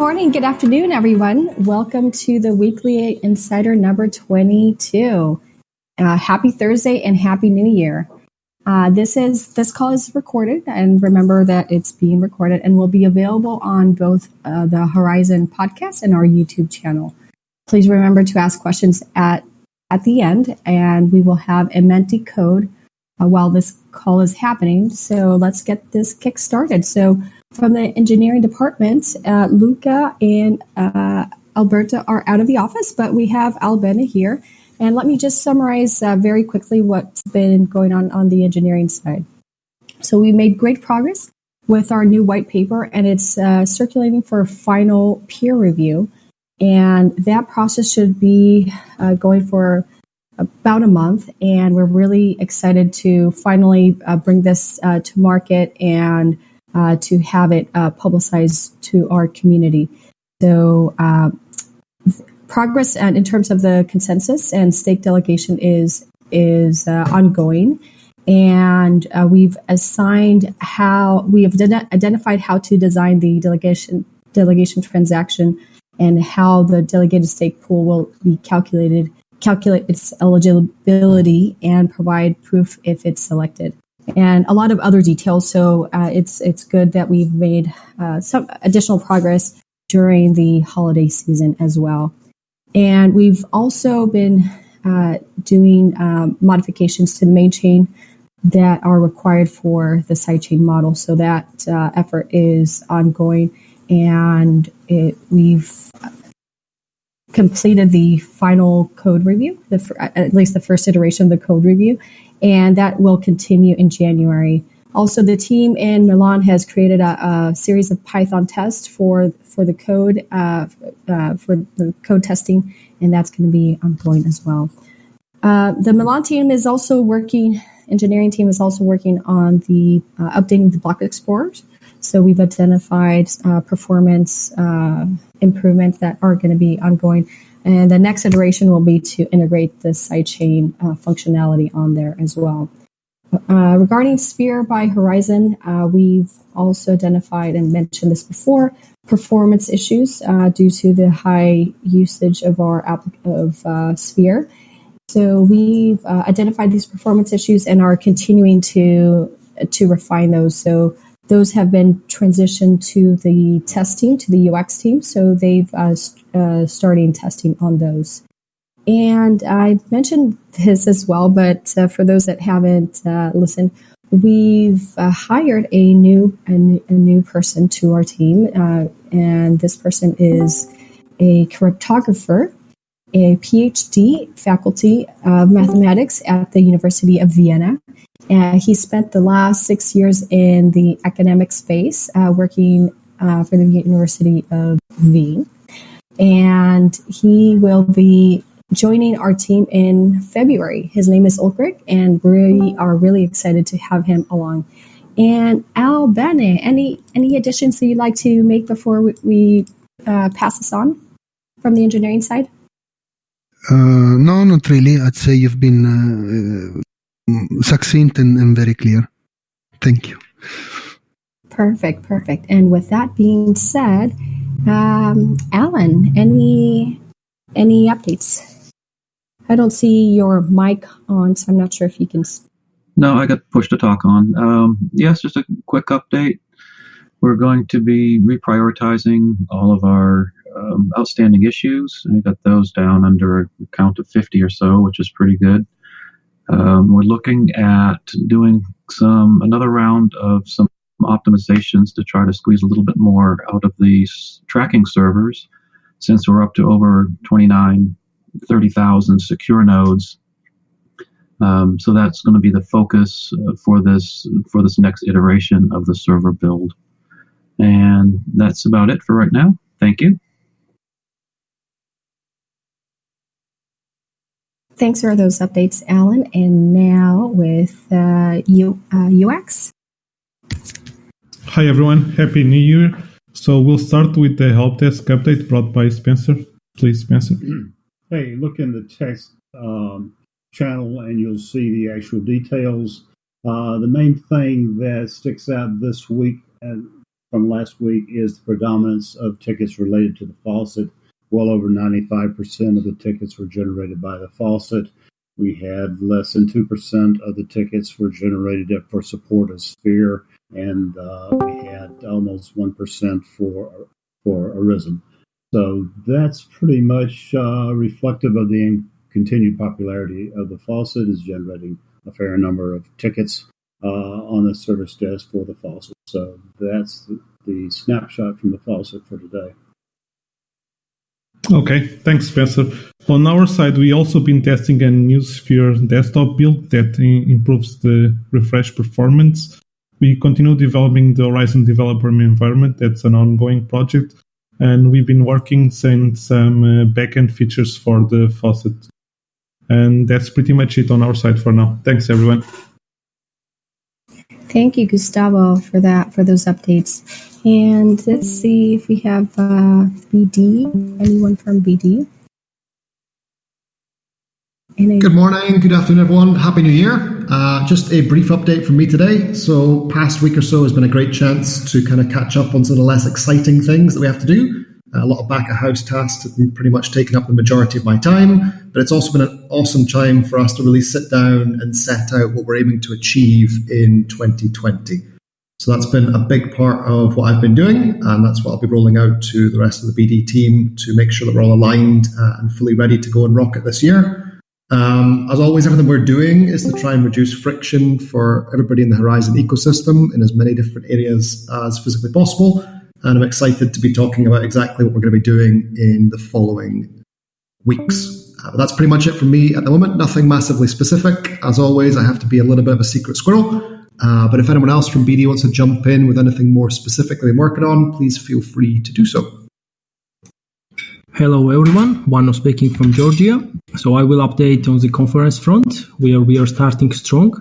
morning, good afternoon, everyone. Welcome to the Weekly Insider number 22. Uh, happy Thursday and Happy New Year. Uh, this is this call is recorded, and remember that it's being recorded and will be available on both uh, the Horizen podcast and our YouTube channel. Please remember to ask questions at at the end, and we will have a Menti code uh, while this call is happening. So let's get this kick started. So from the engineering department, uh, Luca and uh, Alberto are out of the office, but we have Albena here. And let me just summarize uh, very quickly what's been going on on the engineering side. So we made great progress with our new white paper, and it's uh, circulating for final peer review. And that process should be uh, going for about a month. And we're really excited to finally uh, bring this to market and uh, to have it uh, publicized to our community. So, uh, progress and in terms of the consensus and stake delegation is is uh, ongoing, and uh, we've assigned how we have identified how to design the delegation delegation transaction and how the delegated stake pool will be calculated, calculate its eligibility, and provide proof if it's selected and a lot of other details. So uh, it's it's good that we've made uh, some additional progress during the holiday season as well. And we've also been uh, doing um, modifications to the main chain that are required for the sidechain model. So that uh, effort is ongoing, and it, we've completed the final code review, the, at least the first iteration of the code review, and that will continue in January. Also, the team in Milan has created a, a series of Python tests for for the code uh, uh, for the code testing, and that's going to be ongoing as well. Uh, the Milan team is also working. Engineering team is also working on the uh, updating the block explorers. So we've identified uh, performance uh, improvements that are going to be ongoing and the next iteration will be to integrate the sidechain uh, functionality on there as well. Uh, regarding Sphere by Horizen, uh, we've also identified and mentioned this before performance issues uh, due to the high usage of our app of uh, Sphere. So we've uh, identified these performance issues and are continuing to to refine those. So those have been transitioned to the test team, to the UX team. So they've uh, uh, starting testing on those. And I mentioned this as well, but uh, for those that haven't uh, listened, we've uh, hired a new a, a, new person to our team, uh, and this person is a cryptographer, a PhD faculty of mathematics at the University of Vienna, and he spent the last six years in the academic space uh, working for the University of Wien. And he will be joining our team in February. His name is Ulrich, and we are really excited to have him along. And Albena, any any additions that you'd like to make before we, we uh, pass this on from the engineering side? Uh, no, not really. I'd say you've been uh, Mm, succinct and, and very clear. Thank you. Perfect, perfect. And with that being said, um, Alan, any any updates? I don't see your mic on, so I'm not sure if you can. No, I got pushed to talk on. Um, yes, just a quick update. We're going to be reprioritizing all of our um, outstanding issues. We got those down under a count of 50 or so, which is pretty good. Um, we're looking at doing some another round of some optimizations to try to squeeze a little bit more out of these tracking servers since we're up to over 29 30,000 secure nodes um, so that's going to be the focus uh, for this for this next iteration of the server build and that's about it for right now thank you Thanks for those updates, Alan. And now with uh, U, uh, UX. Hi, everyone. Happy New Year. So we'll start with the help desk update brought by Spencer. Please, Spencer. Hey, look in the text um, channel and you'll see the actual details. Uh, the main thing that sticks out this week, and from last week is the predominance of tickets related to the faucet. Well over 95% of the tickets were generated by the faucet. We had less than 2% of the tickets were generated for support of Sphere, and uh, we had almost 1% for, for Horizen. So that's pretty much uh, reflective of the continued popularity of the faucet is generating a fair number of tickets uh, on the service desk for the faucet. So that's the, the snapshot from the faucet for today. Okay, thanks, Spencer. On our side, we also been testing a new Sphere desktop build that improves the refresh performance. We continue developing the Horizen developer environment. That's an ongoing project, and we've been working on some uh, backend features for the faucet. And that's pretty much it on our side for now. Thanks, everyone. Thank you, Gustavo, for that for those updates. And let's see if we have uh, BD. Anyone from BD? Good morning, good afternoon, everyone. Happy New Year. Uh, just a brief update from me today. So, past week or so has been a great chance to kind of catch up on some of the less exciting things that we have to do. A lot of back of house tasks have pretty much taken up the majority of my time, but it's also been an awesome time for us to really sit down and set out what we're aiming to achieve in 2020. So that's been a big part of what I've been doing, and that's what I'll be rolling out to the rest of the BD team to make sure that we're all aligned uh, and fully ready to go and rock it this year. Um, as always, everything we're doing is to try and reduce friction for everybody in the Horizen ecosystem in as many different areas as physically possible and I'm excited to be talking about exactly what we're going to be doing in the following weeks. Uh, that's pretty much it from me at the moment. Nothing massively specific. As always, I have to be a little bit of a secret squirrel. Uh, but if anyone else from BD wants to jump in with anything more specific they're working on, please feel free to do so. Hello everyone, Vano speaking from Georgia. So I will update on the conference front, where we are starting strong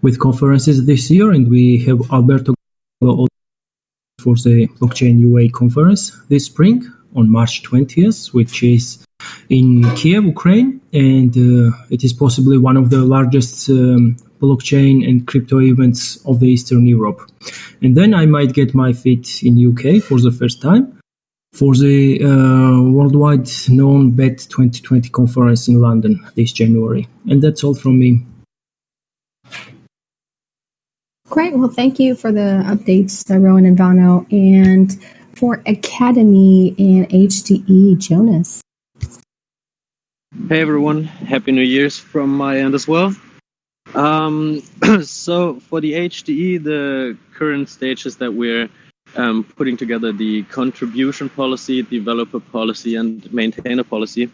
with conferences this year, and we have Alberto for the Blockchain UA conference this spring on March 20th, which is in Kiev, Ukraine, and uh, it is possibly one of the largest um, blockchain and crypto events of the Eastern Europe. And then I might get my feet in UK for the first time for the uh, worldwide known BET 2020 conference in London this January. And that's all from me. Great. Well, thank you for the updates, uh, Rowan and Vano. And for Academy and HDE, Jonas. Hey, everyone. Happy New Year's from my end as well. Um, so, for the HDE, the current stage is that we're um, putting together the contribution policy, developer policy, and maintainer policy.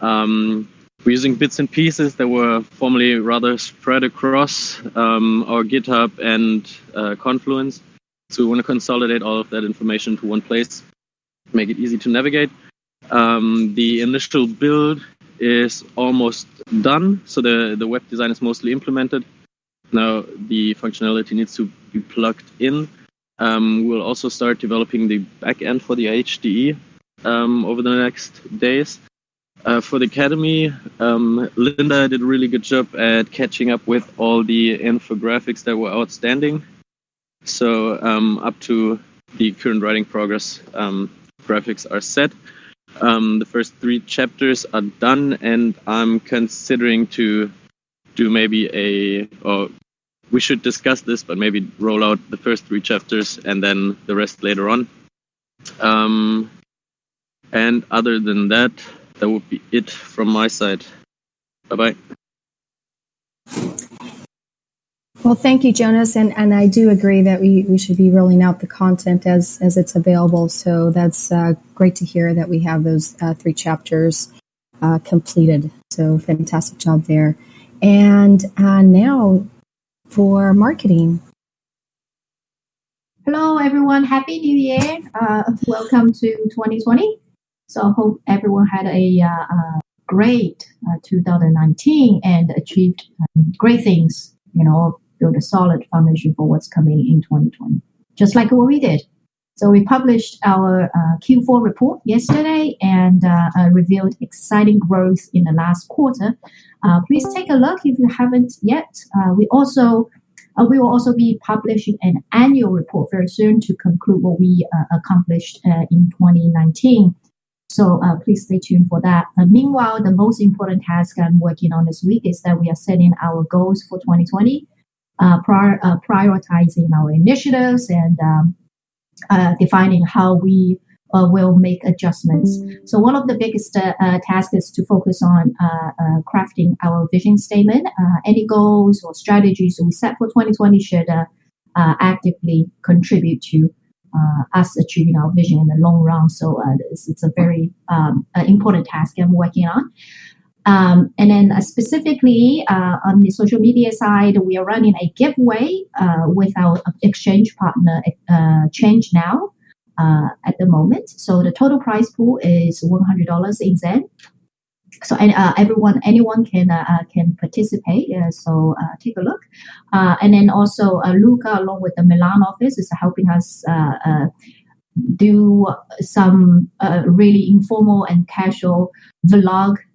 Um, we're using bits and pieces that were formerly rather spread across um, our GitHub and uh, Confluence. So we want to consolidate all of that information to one place, make it easy to navigate. Um, the initial build is almost done, so the, the web design is mostly implemented. Now the functionality needs to be plugged in. Um, we'll also start developing the backend for the HDE um, over the next days. Uh, for the academy, um, Linda did a really good job at catching up with all the infographics that were outstanding. So um, up to the current writing progress, um, graphics are set. Um, the first three chapters are done, and I'm considering to do maybe a, or we should discuss this, but maybe roll out the first three chapters and then the rest later on. Um, and other than that, that would be it from my side. Bye bye. Well, thank you, Jonas, and, and I do agree that we, we should be rolling out the content as as it's available. So that's uh, great to hear that we have those uh, three chapters uh, completed. So fantastic job there. And uh, now for marketing. Hello, everyone. Happy New Year. Uh, welcome to 2020. So I hope everyone had a uh, uh great uh, 2019 and achieved um, great things, you know, build a solid foundation for what's coming in 2020, just like what we did. So we published our uh, Q4 report yesterday and uh, uh, revealed exciting growth in the last quarter. please take a look if you haven't yet. we also Uh, we will also be publishing an annual report very soon to conclude what we uh, accomplished uh, in 2019. So uh, please stay tuned for that. Uh, meanwhile, the most important task I'm working on this week is that we are setting our goals for 2020, uh, prior, prioritizing our initiatives and um, defining how we uh, will make adjustments. So one of the biggest uh, uh, tasks is to focus on uh, uh, crafting our vision statement. Uh, any goals or strategies we set for 2020 should actively contribute to us achieving our vision in the long run. So it's, it's, a very um, important task I'm working on. Um, and then uh, specifically uh, on the social media side, we are running a giveaway uh, with our exchange partner, Change Now uh, at the moment. So the total price pool is $100 in Zen. So uh, everyone, anyone can uh, uh can participate. Uh, so uh, take a look, and then also Luca, along with the Milan office, is helping us do some really informal and casual vlog uh,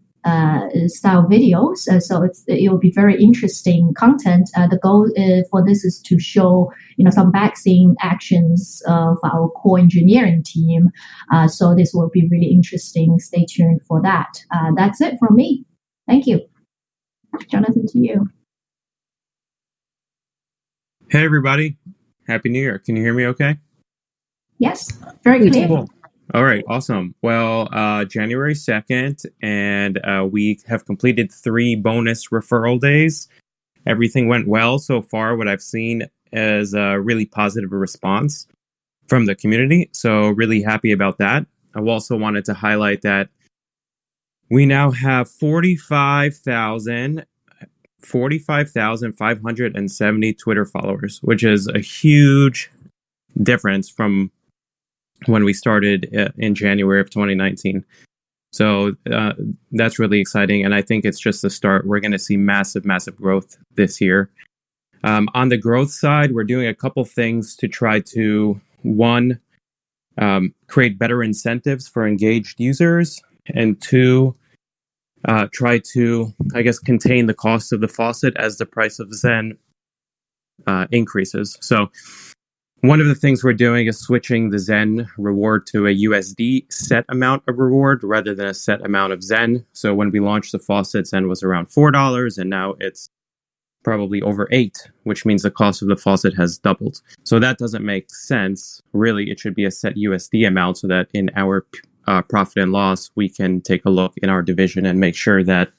style videos. Uh, so it's it will be very interesting content. Uh, the goal uh, for this is to show you know some backscene actions of our core engineering team. Uh, so this will be really interesting. Stay tuned for that. Uh, that's it from me. Thank you, Jonathan. To you. Hey everybody, Happy New Year! Can you hear me? Okay. Yes, very good. Cool. All right, awesome. Well, uh, January 2nd, and uh, we have completed three bonus referral days. Everything went well so far. What I've seen is a really positive response from the community. So, really happy about that. I also wanted to highlight that we now have 45,000 45,570 Twitter followers, which is a huge difference from when we started uh, in January of 2019. So uh, that's really exciting. And I think it's just the start. We're going to see massive, massive growth this year. Um, on the growth side, we're doing a couple things to try to, one, um, create better incentives for engaged users, and two, uh, try to, I guess, contain the cost of the faucet as the price of Zen uh, increases. So one of the things we're doing is switching the Zen reward to a USD set amount of reward rather than a set amount of Zen. So when we launched the faucet, Zen was around $4 and now it's probably over 8, which means the cost of the faucet has doubled. So that doesn't make sense. Really, it should be a set USD amount so that in our uh, profit and loss, we can take a look in our division and make sure that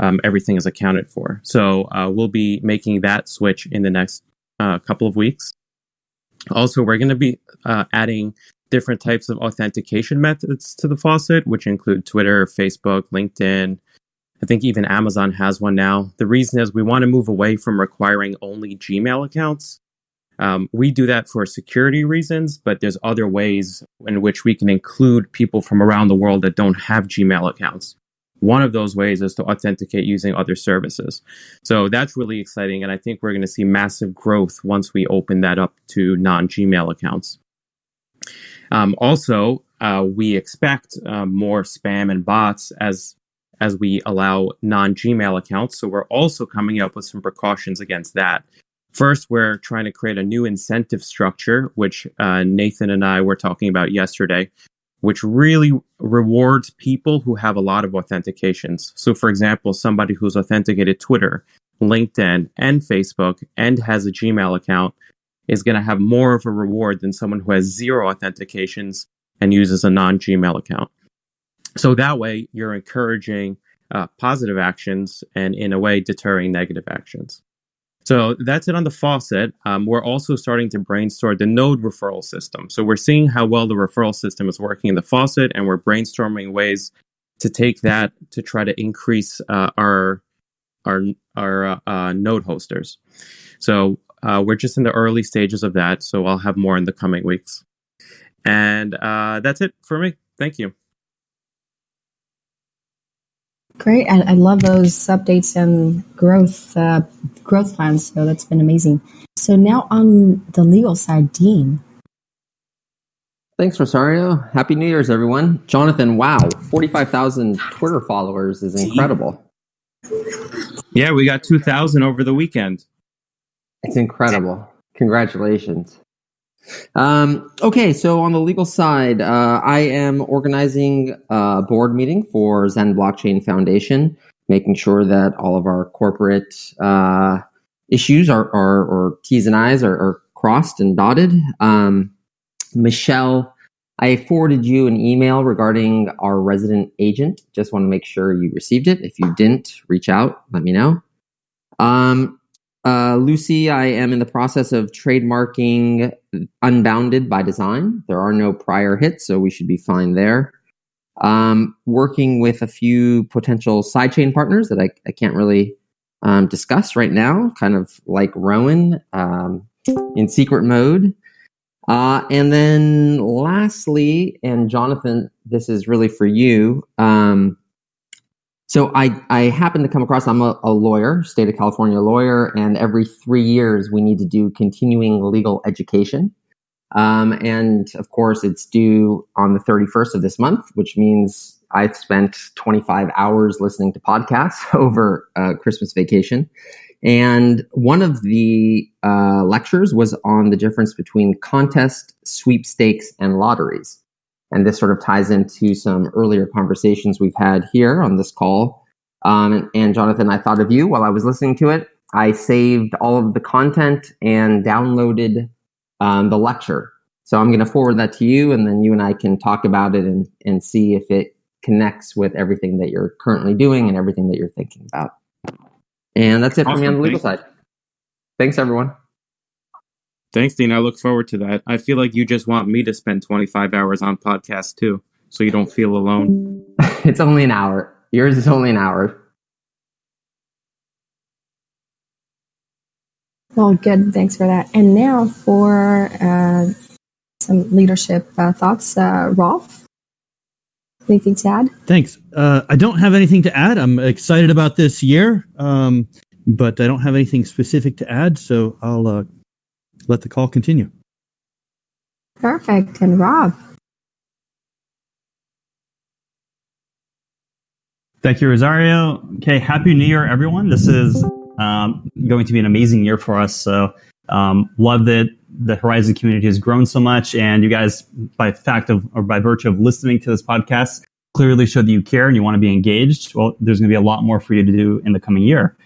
um, everything is accounted for. So uh, we'll be making that switch in the next uh, couple of weeks. Also, we're going to be uh, adding different types of authentication methods to the faucet, which include Twitter, Facebook, LinkedIn. I think even Amazon has one now. The reason is we want to move away from requiring only Gmail accounts. Um, we do that for security reasons, but there's other ways in which we can include people from around the world that don't have Gmail accounts. One of those ways is to authenticate using other services. So that's really exciting. And I think we're going to see massive growth once we open that up to non Gmail accounts. Um, also, uh, we expect uh, more spam and bots as as we allow non Gmail accounts. So we're also coming up with some precautions against that. First, we're trying to create a new incentive structure, which uh, Nathan and I were talking about yesterday, which really rewards people who have a lot of authentications. So, for example, somebody who's authenticated Twitter, LinkedIn, and Facebook and has a Gmail account is going to have more of a reward than someone who has zero authentications and uses a non Gmail account. So, that way, you're encouraging uh, positive actions and, in a way, deterring negative actions. So that's it on the faucet. Um, we're also starting to brainstorm the node referral system. So we're seeing how well the referral system is working in the faucet, and we're brainstorming ways to take that to try to increase uh, our our our uh, uh, node hosters. So uh, we're just in the early stages of that. So I'll have more in the coming weeks. And uh, that's it for me. Thank you. Great. I, I love those updates and growth uh, growth plans. So that's been amazing. So now on the legal side, Dean. Thanks, Rosario. Happy New Year's, everyone. Jonathan, wow, 45,000 Twitter followers is incredible. Yeah, we got 2,000 over the weekend. It's incredible. Congratulations. Um, okay, so on the legal side, uh, I am organizing a board meeting for Zen Blockchain Foundation, making sure that all of our corporate uh, issues are, are or T's and I's are, are crossed and dotted. Um, Michelle, I forwarded you an email regarding our resident agent. Just want to make sure you received it. If you didn't, reach out, let me know. Um, uh, Lucy, I am in the process of trademarking Unbounded by Design. There are no prior hits, so we should be fine there. Um, working with a few potential sidechain partners that I, I can't really um, discuss right now, kind of like Rowan um, in secret mode. Uh, and then lastly, and Jonathan, this is really for you. Um, so I, I happen to come across, I'm a, a, lawyer, state of California lawyer, and every three years we need to do continuing legal education. Um, and of course, it's due on the 31st of this month, which means I've spent 25 hours listening to podcasts over uh, Christmas vacation. And one of the uh, lectures was on the difference between contest, sweepstakes, and lotteries. And this sort of ties into some earlier conversations we've had here on this call. Um, and Jonathan, I thought of you while I was listening to it. I saved all of the content and downloaded um, the lecture. So I'm going to forward that to you, and then you and I can talk about it and, and see if it connects with everything that you're currently doing and everything that you're thinking about. And that's it awesome. for me on the legal Thanks. side. Thanks, everyone. Thanks, Dean. I look forward to that. I feel like you just want me to spend 25 hours on podcast too, so you don't feel alone. it's only an hour. Yours is only an hour. Well, good. Thanks for that. And now for uh, some leadership uh, thoughts, uh, Rolf. Anything to add? Thanks. Uh, I don't have anything to add. I'm excited about this year, um, but I don't have anything specific to add. So I'll uh, let the call continue. Perfect. And Rob. Thank you, Rosario. Okay, happy New Year, everyone. This is um, going to be an amazing year for us. So, um, love that the Horizen community has grown so much, and you guys, by fact of or by virtue of listening to this podcast, clearly show that you care and you want to be engaged. Well, there's going to be a lot more for you to do in the coming year.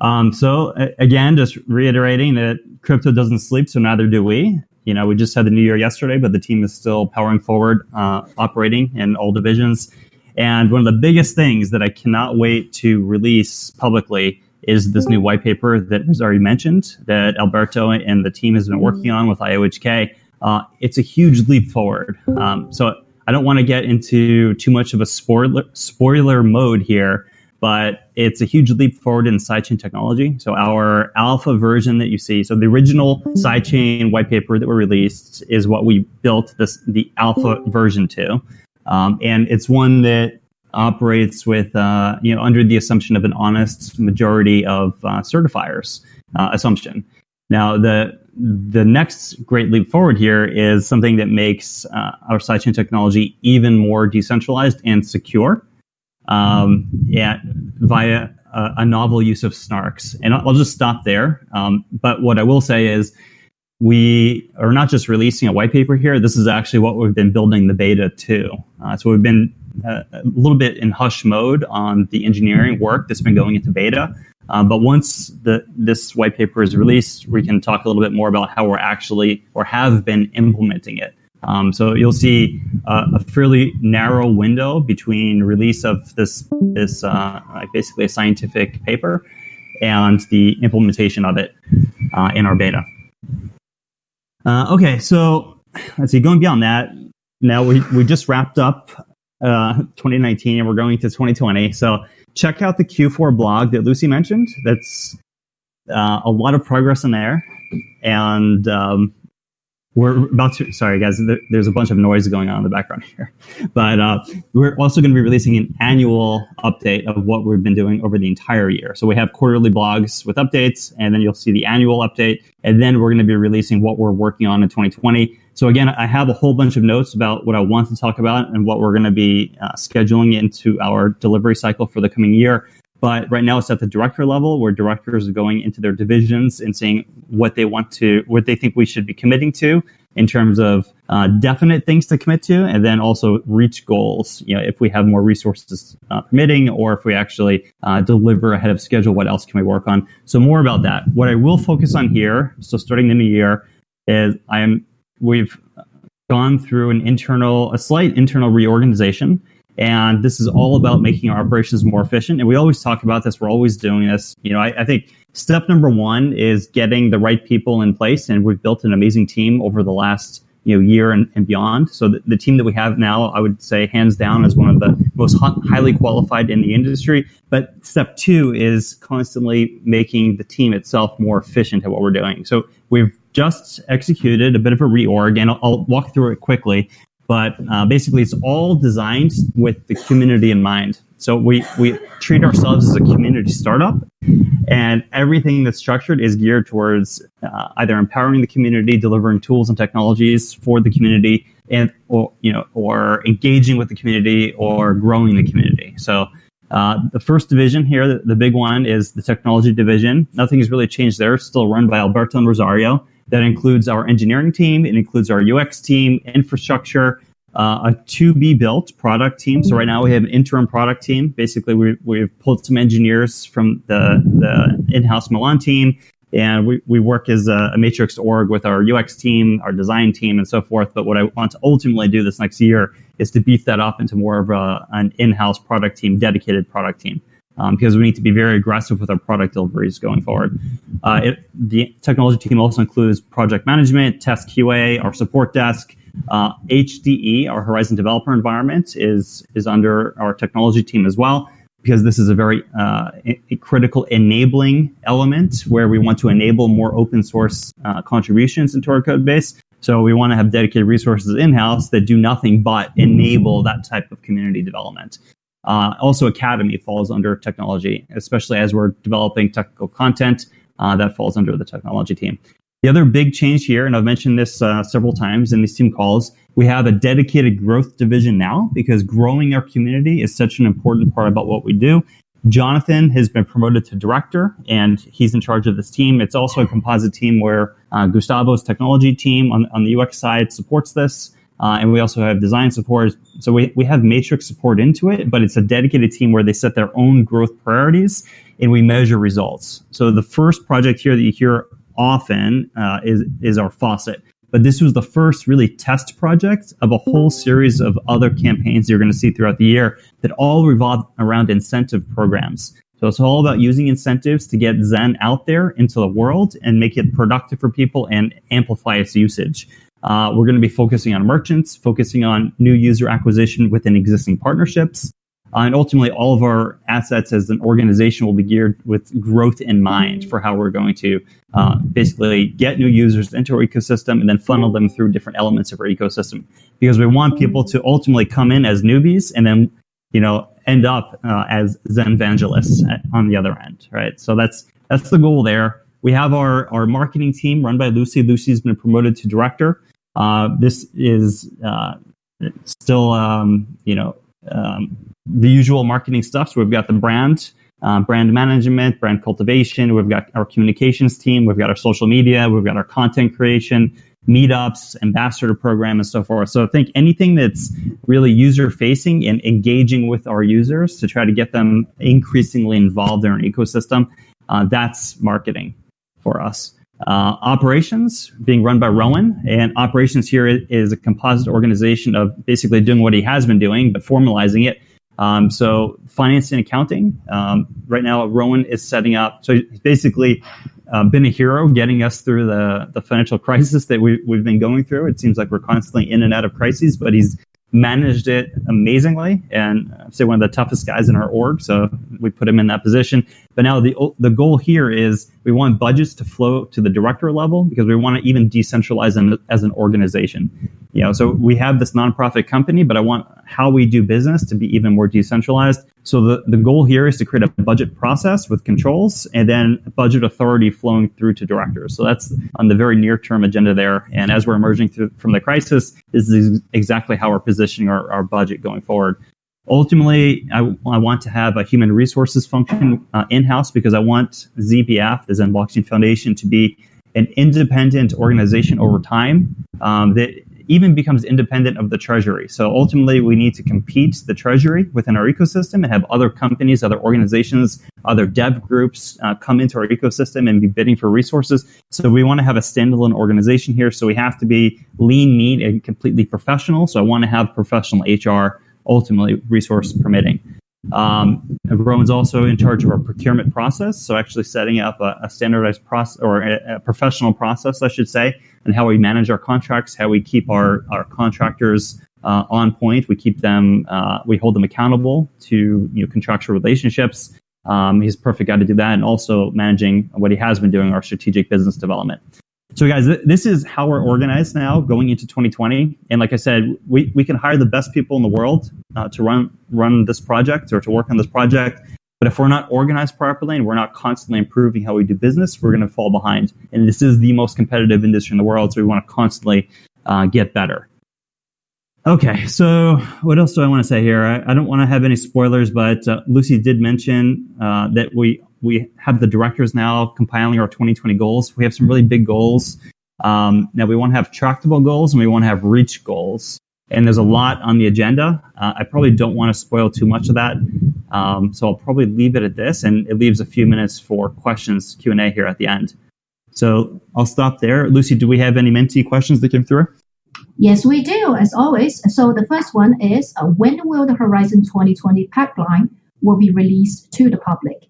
Um, so again, just reiterating that crypto doesn't sleep, so neither do we. You know, we just had the new year yesterday, but the team is still powering forward, uh, operating in all divisions. And one of the biggest things that I cannot wait to release publicly is this new white paper that was already mentioned that Alberto and the team has been working on with IOHK. Uh, it's a huge leap forward. Um, so I don't want to get into too much of a spoiler spoiler mode here, but it's a huge leap forward in sidechain technology. So our alpha version that you see, so the original sidechain white paper that we released is what we built this the alpha version to, um, and it's one that operates with uh, you know under the assumption of an honest majority of uh, certifiers uh, assumption. Now the the next great leap forward here is something that makes uh, our sidechain technology even more decentralized and secure um, yeah, via a, a, novel use of snarks. And I'll, just stop there. Um, but what I will say is we are not just releasing a white paper here. This is actually what we've been building the beta to. Uh, so we've been uh, a little bit in hush mode on the engineering work that's been going into beta. Uh, but once the, this white paper is released, we can talk a little bit more about how we're actually or have been implementing it. Um, so you'll see uh, a fairly narrow window between release of this this uh, basically a scientific paper and the implementation of it uh, in our beta. Uh, okay, so let's see. Going beyond that, now we we just wrapped up uh, 2019 and we're going to 2020. So check out the Q4 blog that Lucy mentioned. That's uh, a lot of progress in there, and um, we're about to sorry guys there's a bunch of noise going on in the background here. But uh, we're also going to be releasing an annual update of what we've been doing over the entire year. So we have quarterly blogs with updates and then you'll see the annual update and then we're going to be releasing what we're working on in 2020 so again i have a whole bunch of notes about what i want to talk about and what we're going to be uh, scheduling into our delivery cycle for the coming year But right now it's at the director level where directors are going into their divisions and saying what they want to, what they think we should be committing to in terms of uh, definite things to commit to, and then also reach goals. You know, if we have more resources uh, permitting, or if we actually uh, deliver ahead of schedule, what else can we work on? So more about that. What I will focus on here, so starting the new year, is I am we've gone through an internal, a slight internal reorganization. And this is all about making our operations more efficient. And we always talk about this. We're always doing this. You know, I, I think step number one is getting the right people in place. And we've built an amazing team over the last you know year and, and beyond. So the, the, team that we have now, I would say hands down is one of the most highly qualified in the industry. But step two is constantly making the team itself more efficient at what we're doing. So we've just executed a bit of a reorg, and I'll, I'll walk through it quickly. But uh, basically, it's all designed with the community in mind. So we, we treat ourselves as a community startup, and everything that's structured is geared towards uh, either empowering the community, delivering tools and technologies for the community, and or you know, or engaging with the community or growing the community. So uh, the first division here, the, the, big one, is the technology division. Nothing has really changed there. It's still run by Alberto and Rosario. That includes our engineering team. It includes our UX team, infrastructure, uh, a to be built product team. So right now we have an interim product team. Basically, we, we've pulled some engineers from the, the in-house Milan team, and we, we work as a, a, matrix org with our UX team, our design team, and so forth. But what I want to ultimately do this next year is to beef that up into more of a, an in-house product team, dedicated product team um, because we need to be very aggressive with our product deliveries going forward. Uh, it, the technology team also includes project management, test QA, our support desk. Uh, HDE, our Horizen Developer Environment, is is under our technology team as well because this is a very uh, a critical enabling element where we want to enable more open source uh, contributions into our code base. So we want to have dedicated resources in house that do nothing but enable that type of community development. Uh, also, Academy falls under technology, especially as we're developing technical content uh, that falls under the technology team. The other big change here, and I've mentioned this uh, several times in these team calls, we have a dedicated growth division now because growing our community is such an important part about what we do. Jonathan has been promoted to director and he's in charge of this team. It's also a composite team where uh, Gustavo's technology team on, on the UX side supports this. Uh, and we also have design support. So we, we have matrix support into it, but it's a dedicated team where they set their own growth priorities and we measure results. So the first project here that you hear often uh, is, is our faucet. But this was the first really test project of a whole series of other campaigns you're going to see throughout the year that all revolve around incentive programs. So it's all about using incentives to get Zen out there into the world and make it productive for people and amplify its usage. Uh, we're going to be focusing on merchants, focusing on new user acquisition within existing partnerships. Uh, and ultimately, all of our assets as an organization will be geared with growth in mind for how we're going to uh, basically get new users into our ecosystem and then funnel them through different elements of our ecosystem. Because we want people to ultimately come in as newbies and then, you know, end up uh, as Zen evangelists on the other end, right? So that's that's the goal there. We have our our marketing team run by Lucy. Lucy's been promoted to director. Uh, this is uh, still, um, you know, um, the usual marketing stuff. So we've got the brand, uh, brand management, brand cultivation. We've got our communications team. We've got our social media. We've got our content creation, meetups, ambassador program, and so forth. So I think anything that's really user facing and engaging with our users to try to get them increasingly involved in our ecosystem, uh, that's marketing for us. Uh, operations being run by Rowan, and operations here is a composite organization of basically doing what he has been doing, but formalizing it. Um, so finance and accounting. Um, right now, Rowan is setting up. So he's basically uh, been a hero, getting us through the the financial crisis that we, we've been going through. It seems like we're constantly in and out of crises, but he's managed it amazingly and I'd say one of the toughest guys in our org. So we put him in that position. But now the the goal here is we want budgets to flow to the director level because we want to even decentralize them as an organization. You know, so we have this nonprofit company, but I want how we do business to be even more decentralized. So the, the goal here is to create a budget process with controls and then budget authority flowing through to directors. So that's on the very near term agenda there. And as we're emerging through, from the crisis, this is exactly how we're positioning our, our budget going forward. Ultimately, I, I want to have a human resources function uh, in house because I want ZBF, the Zen Blockchain Foundation, to be an independent organization over time um, that even becomes independent of the treasury. So ultimately, we need to compete the treasury within our ecosystem and have other companies, other organizations, other dev groups uh, come into our ecosystem and be bidding for resources. So we want to have a standalone organization here. So we have to be lean, mean, and completely professional. So I want to have professional HR, ultimately resource permitting. Um, Rowan's also in charge of our procurement process, so actually setting up a, a standardized process or a, a, professional process, I should say, and how we manage our contracts, how we keep our our contractors uh, on point. We keep them, uh, we hold them accountable to you know, contractual relationships. Um, he's a perfect guy to do that, and also managing what he has been doing, our strategic business development. So, guys, th- this is how we're organized now going into 2020. And like I said, we, we can hire the best people in the world uh, to run run this project or to work on this project. But if we're not organized properly and we're not constantly improving how we do business, we're going to fall behind. And this is the most competitive industry in the world, so we want to constantly uh, get better. Okay, so what else do I want to say here? I, I don't want to have any spoilers, but uh, Lucy did mention uh, that we we have the directors now compiling our 2020 goals. We have some really big goals. Um, now we want to have tractable goals and we want to have reach goals. And there's a lot on the agenda. Uh, I probably don't want to spoil too much of that, um, so I'll probably leave it at this, and it leaves a few minutes for questions Q and A here at the end. So I'll stop there. Lucy, do we have any Menti questions that came through? Yes, we do, as always. So the first one is, uh, when will the Horizen 2020 pipeline will be released to the public?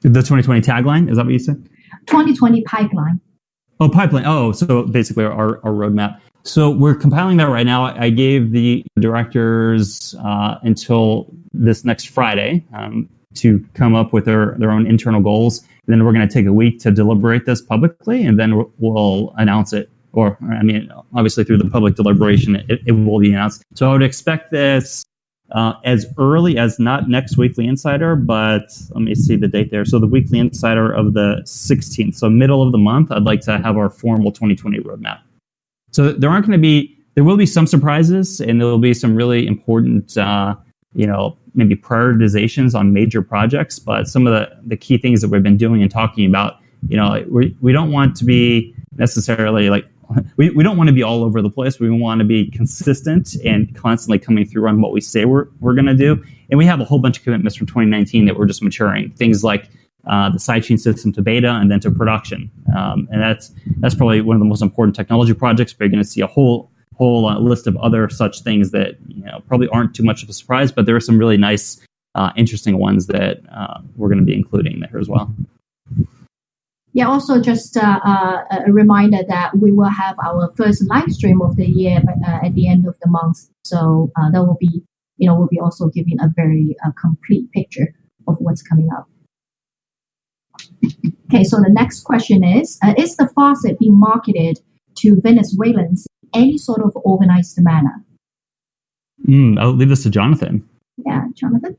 The 2020 tagline, is that what you said? 2020 pipeline. Oh, pipeline. Oh, so basically our, our roadmap. So we're compiling that right now. I gave the directors uh, until this next Friday um, to come up with their, their own internal goals. And then we're going to take a week to deliberate this publicly, and then we'll announce it. Or, I mean, obviously through the public deliberation, it, it will be announced. So I would expect this uh, as early as not next weekly insider, but let me see the date there. So the weekly insider of the 16th, so middle of the month, I'd like to have our formal 2020 roadmap. So there aren't going to be, there will be some surprises, and there will be some really important, uh, you know, maybe prioritizations on major projects. But some of the the key things that we've been doing and talking about, you know, we we don't want to be necessarily like we, we don't want to be all over the place. We want to be consistent and constantly coming through on what we say we're, we're going to do. And we have a whole bunch of commitments from 2019 that we're just maturing. Things like uh, the sidechain system to beta and then to production. Um, and that's that's probably one of the most important technology projects. But you're going to see a whole whole uh, list of other such things that you know probably aren't too much of a surprise, but there are some really nice, uh, interesting ones that uh, we're going to be including there as well. Yeah, also just uh, uh, a reminder that we will have our first live stream of the year uh, at the end of the month. So uh, that will be, you know, we'll be also giving a very uh, complete picture of what's coming up. Okay, so the next question is, uh, is the faucet being marketed to Venezuelans in any sort of organized manner? Mm, I'll leave this to Jonathan. Yeah, Jonathan.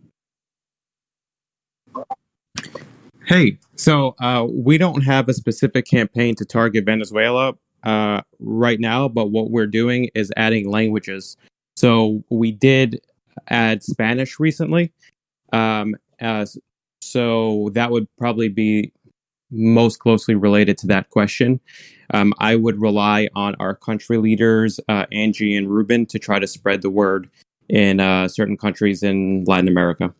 Hey, so uh, we don't have a specific campaign to target Venezuela uh, right now, but what we're doing is adding languages. So we did add Spanish recently. Um, so that would probably be most closely related to that question. Um, I would rely on our country leaders, uh, Angie and Ruben, to try to spread the word in uh, certain countries in Latin America.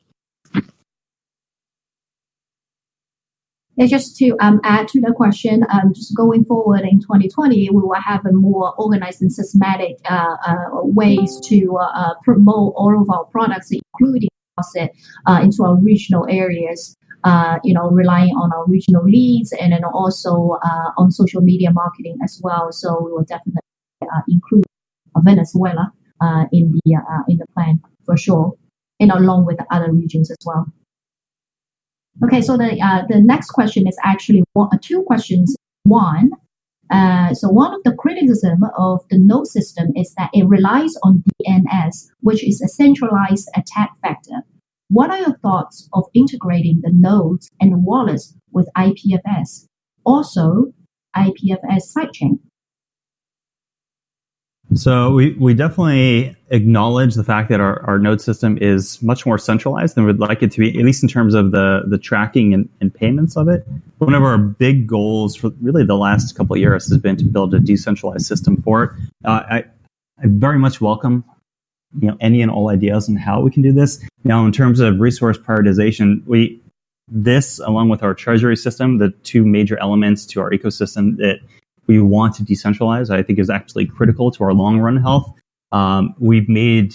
Just to um, add to the question, um, just going forward in 2020, we will have a more organized and systematic uh, uh, ways to uh, uh promote all of our products, including uh, into our regional areas. Uh, you know, relying on our regional leads and then also on social media marketing as well. So we will definitely include Venezuela in the in the plan for sure, and along with the other regions as well. Okay, so the uh, the next question is actually one, uh, two questions. One, uh, so one of the criticism of the node system is that it relies on DNS, which is a centralized attack vector. What are your thoughts of integrating the nodes and wallets with IPFS? Also, IPFS sidechain. So we, we definitely acknowledge the fact that our, our node system is much more centralized than we'd like it to be, at least in terms of the, the tracking and, and payments of it. One of our big goals for really the last couple of years has been to build a decentralized system for it. Uh, I, I very much welcome you know any and all ideas on how we can do this. Now, in terms of resource prioritization, we this along with our treasury system, the two major elements to our ecosystem that we want to decentralize, I think is actually critical to our long run health. Um, we've made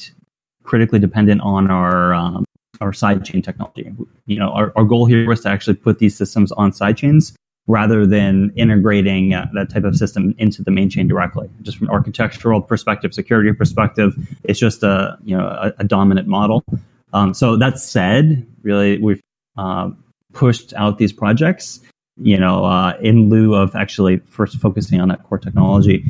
critically dependent on our um, our sidechain technology. You know, our, our goal here was to actually put these systems on sidechains rather than integrating uh, that type of system into the main chain directly. Just from architectural perspective, security perspective, it's just a you know a, a dominant model. Um, so that said, really we've uh, pushed out these projects you know, uh, in lieu of actually first focusing on that core technology.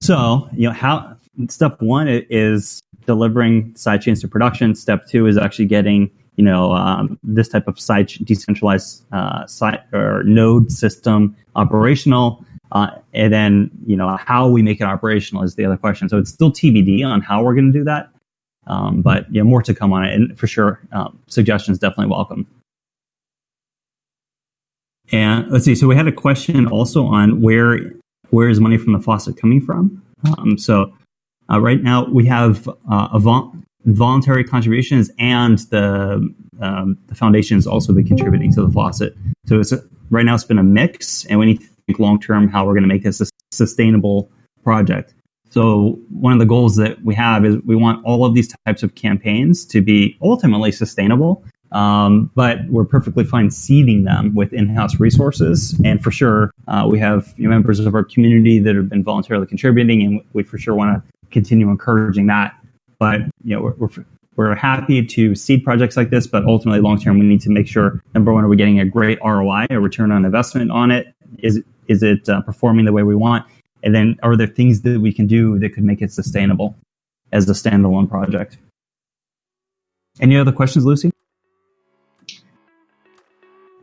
So, you know, how step one is delivering sidechains to production. Step two is actually getting, you know, um, this type of side decentralized uh, site or node system operational. Uh, and then, you know, how we make it operational is the other question. So it's still TBD on how we're going to do that. Um, but yeah, more to come on it. And for sure, um, suggestions definitely welcome. And let's see. So we had a question also on where where is money from the faucet coming from? Um, so uh, right now we have uh, vol- voluntary contributions and the um, the foundation has also been contributing to the faucet. So it's a, right now it's been a mix, and we need to think long term how we're going to make this a sustainable project. So one of the goals that we have is we want all of these types of campaigns to be ultimately sustainable um, but we're perfectly fine seeding them with in-house resources. And for sure, uh, we have you know, members of our community that have been voluntarily contributing, and we for sure want to continue encouraging that. But you know, we're, we're, we're happy to seed projects like this, but ultimately, long term, we need to make sure number one, are we getting a great ROI, a return on investment on it? Is is it uh, performing the way we want? And then, are there things that we can do that could make it sustainable as a standalone project? Any other questions, Lucy?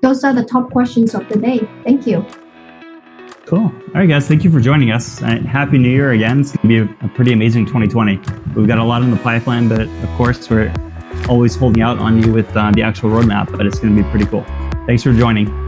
Those are the top questions of the day. Thank you. Cool. All right, guys. Thank you for joining us. Uh, Happy New Year again. It's going to be a, a, pretty amazing 2020. We've got a lot in the pipeline, but of course, we're always holding out on you with uh, the actual roadmap, but it's going to be pretty cool. Thanks for joining.